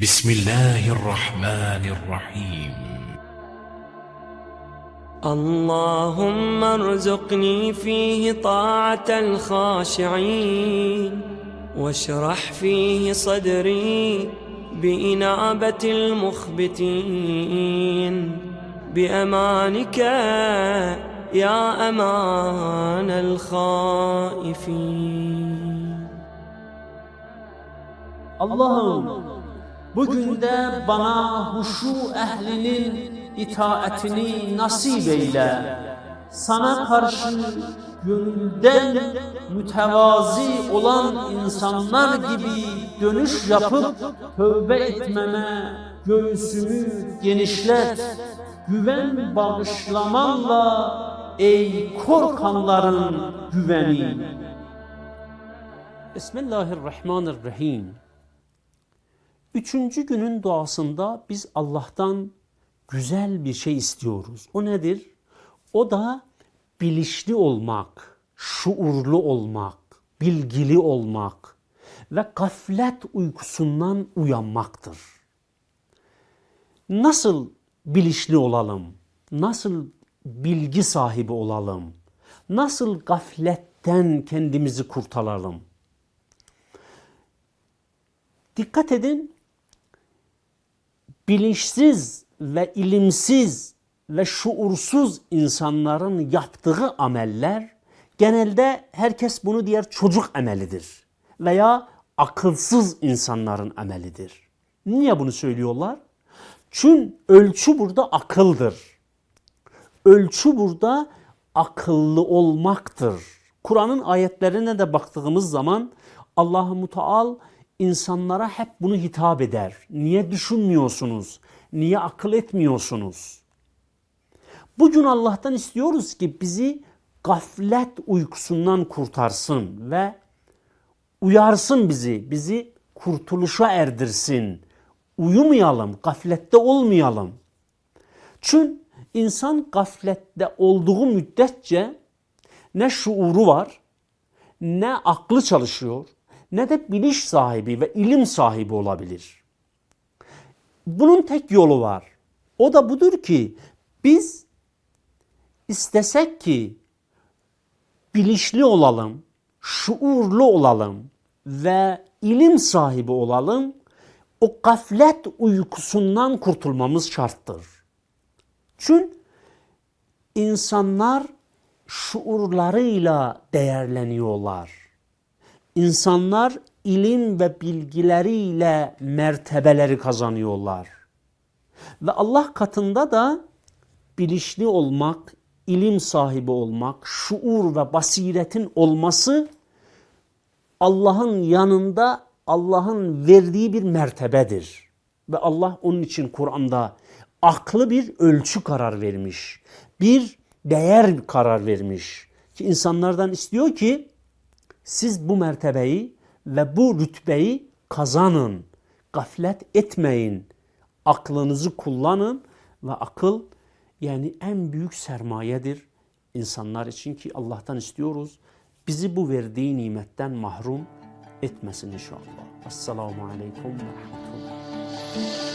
بسم الله الرحمن الرحيم. اللهم ارزقني فيه طاعة الخاشعين واشرح فيه صدري بإنابة المخبتين. بأمانك يا أمان الخائفين. Allah'ım bugün de bana huşu ehlinin itaatini nasip eyle. Sana karşı gönülden mütevazi olan insanlar gibi dönüş yapıp tövbe etmeme göğsümü genişlet. Güven bağışlamanla ey korkanların güveni. Bismillahirrahmanirrahim. Üçüncü günün duasında biz Allah'tan güzel bir şey istiyoruz. O nedir? O da bilinçli olmak, şuurlu olmak, bilgili olmak ve gaflet uykusundan uyanmaktır. Nasıl bilinçli olalım? Nasıl bilgi sahibi olalım? Nasıl gafletten kendimizi kurtaralım? Dikkat edin, bilinçsiz ve ilimsiz ve şuursuz insanların yaptığı ameller genelde herkes bunu diğer çocuk amelidir veya akılsız insanların amelidir. Niye bunu söylüyorlar? Çünkü ölçü burada akıldır. Ölçü burada akıllı olmaktır. Kur'an'ın ayetlerine de baktığımız zaman Allah-u Muteal insanlara hep bunu hitap eder. Niye düşünmüyorsunuz? Niye akıl etmiyorsunuz? Bugün Allah'tan istiyoruz ki bizi gaflet uykusundan kurtarsın ve uyarsın bizi, bizi kurtuluşa erdirsin. Uyumayalım, gaflette olmayalım. Çünkü insan gaflette olduğu müddetçe ne şuuru var, ne aklı çalışıyor, ne de bilinç sahibi ve ilim sahibi olabilir. Bunun tek yolu var. O da budur ki biz istesek ki bilinçli olalım, şuurlu olalım ve ilim sahibi olalım, o gaflet uykusundan kurtulmamız şarttır. Çünkü insanlar şuurlarıyla değerleniyorlar. İnsanlar ilim ve bilgileriyle mertebeleri kazanıyorlar. Ve Allah katında da bilinçli olmak, ilim sahibi olmak, şuur ve basiretin olması Allah'ın yanında Allah'ın verdiği bir mertebedir. Ve Allah onun için Kur'an'da aklı bir ölçü karar vermiş. Bir değer karar vermiş. Ki insanlardan istiyor ki siz bu mertebeyi ve bu rütbeyi kazanın. Gaflet etmeyin. Aklınızı kullanın ve akıl yani en büyük sermayedir insanlar için ki Allah'tan istiyoruz. Bizi bu verdiği nimetten mahrum etmesin inşallah. Esselamu Aleyküm ve Rahmetullah.